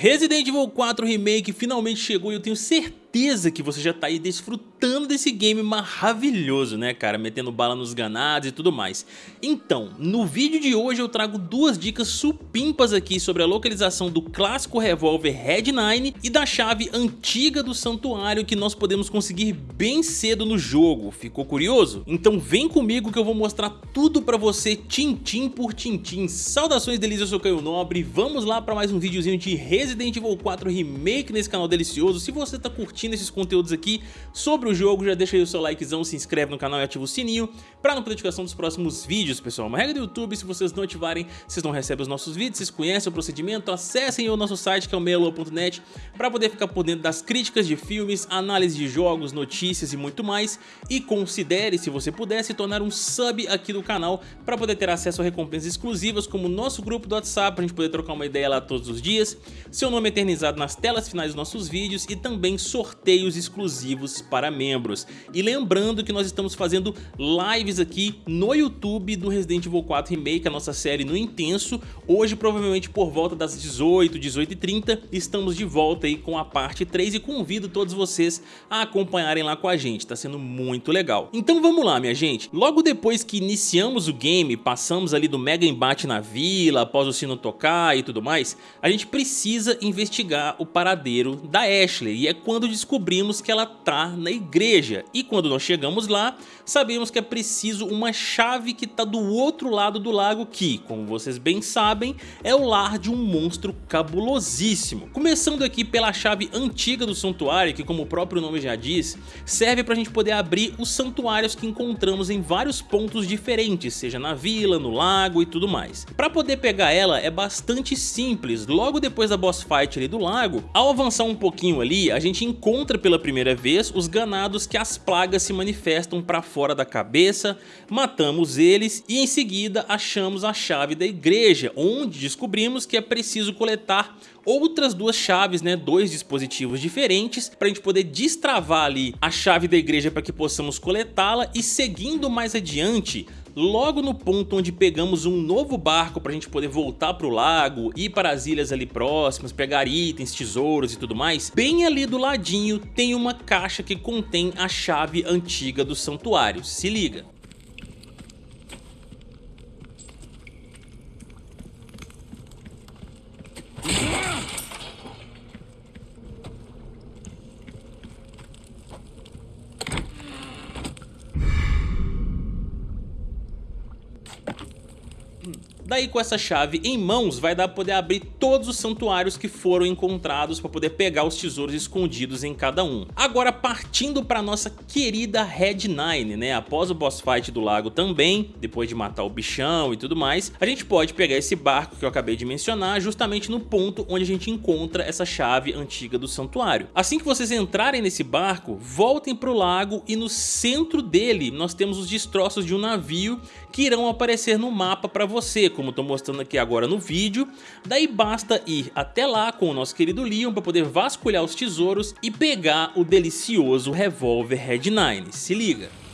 Resident Evil 4 Remake finalmente chegou e eu tenho certeza que você já tá aí desfrutando desse game maravilhoso, né cara, metendo bala nos ganados e tudo mais. Então, no vídeo de hoje eu trago duas dicas supimpas aqui sobre a localização do clássico revólver Red 9 e da chave antiga do santuário que nós podemos conseguir bem cedo no jogo. Ficou curioso? Então vem comigo que eu vou mostrar tudo pra você tintim por tintim. Saudações delícias, eu sou Caio Nobre, vamos lá pra mais um videozinho de Resident Evil 4 Remake nesse canal delicioso. Se você tá curtindo esses conteúdos aqui sobre o jogo, já deixa aí o seu likezão, se inscreve no canal e ativa o sininho pra não perder notificação dos próximos vídeos, pessoal. Uma regra do YouTube, se vocês não ativarem, vocês não recebem os nossos vídeos, vocês conhecem o procedimento, acessem o nosso site que é o meialua.net pra poder ficar por dentro das críticas de filmes, análise de jogos, notícias e muito mais. E considere, se você puder, se tornar um sub aqui do canal pra poder ter acesso a recompensas exclusivas como o nosso grupo do WhatsApp, pra gente poder trocar uma ideia lá todos os dias seu nome eternizado nas telas finais dos nossos vídeos e também sorteios exclusivos para membros. E lembrando que nós estamos fazendo lives aqui no YouTube do Resident Evil 4 Remake, a nossa série no Intenso. Hoje, provavelmente por volta das 18, 18 e 30, estamos de volta aí com a parte 3 e convido todos vocês a acompanharem lá com a gente, tá sendo muito legal. Então vamos lá, minha gente. Logo depois que iniciamos o game, passamos ali do mega embate na vila, após o sino tocar e tudo mais, a gente precisa investigar o paradeiro da Ashley e é quando descobrimos que ela tá na igreja e quando nós chegamos lá sabemos que é preciso uma chave que tá do outro lado do lago que, como vocês bem sabem, é o lar de um monstro cabulosíssimo. Começando aqui pela chave antiga do santuário que como o próprio nome já diz, serve pra gente poder abrir os santuários que encontramos em vários pontos diferentes, seja na vila, no lago e tudo mais. Pra poder pegar ela é bastante simples, logo depois da boss fight ali do lago, ao avançar um pouquinho ali, a gente encontra pela primeira vez os ganados que as plagas se manifestam pra fora da cabeça, matamos eles e em seguida achamos a chave da igreja, onde descobrimos que é preciso coletar outras duas chaves, né, dois dispositivos diferentes para a gente poder destravar ali a chave da igreja para que possamos coletá-la e seguindo mais adiante logo no ponto onde pegamos um novo barco para a gente poder voltar para o lago, ir para as ilhas ali próximas, pegar itens, tesouros e tudo mais, bem ali do ladinho tem uma caixa que contém a chave antiga do santuário, se liga. Daí com essa chave em mãos vai dar para poder abrir todos os santuários que foram encontrados para poder pegar os tesouros escondidos em cada um. Agora partindo para nossa querida Red Nine, né? Após o boss fight do lago também, depois de matar o bichão e tudo mais, a gente pode pegar esse barco que eu acabei de mencionar justamente no ponto onde a gente encontra essa chave antiga do santuário. Assim que vocês entrarem nesse barco, voltem para o lago e no centro dele nós temos os destroços de um navio que irão aparecer no mapa para você, como estou mostrando aqui agora no vídeo. Daí basta ir até lá com o nosso querido Leon para poder vasculhar os tesouros e pegar o delicioso revólver Red 9. Se liga!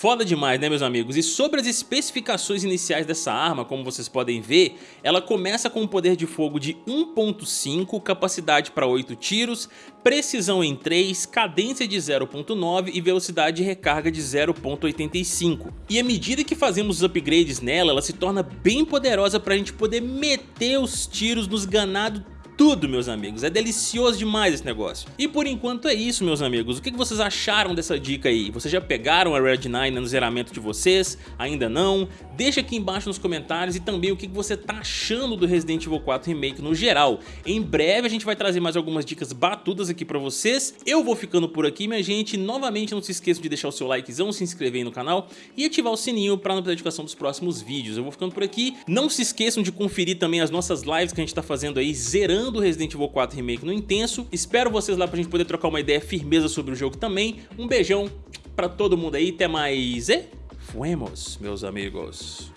Foda demais, né meus amigos? E sobre as especificações iniciais dessa arma, como vocês podem ver, ela começa com um poder de fogo de 1.5, capacidade para 8 tiros, precisão em 3, cadência de 0.9 e velocidade de recarga de 0.85. E à medida que fazemos os upgrades nela, ela se torna bem poderosa para a gente poder meter os tiros nos ganados tudo, meus amigos. É delicioso demais esse negócio. E por enquanto é isso, meus amigos. O que vocês acharam dessa dica aí? Vocês já pegaram a Red 9 no zeramento de vocês? Ainda não? Deixa aqui embaixo nos comentários e também o que você tá achando do Resident Evil 4 Remake no geral. Em breve a gente vai trazer mais algumas dicas batudas aqui pra vocês. Eu vou ficando por aqui, minha gente. Novamente não se esqueçam de deixar o seu likezão, se inscrever aí no canal e ativar o sininho pra não perder a notificação dos próximos vídeos. Eu vou ficando por aqui. Não se esqueçam de conferir também as nossas lives que a gente tá fazendo aí, zerando do Resident Evil 4 Remake no Intenso. Espero vocês lá pra gente poder trocar uma ideia firmeza sobre o jogo também. Um beijão pra todo mundo aí, até mais e fuemos, meus amigos.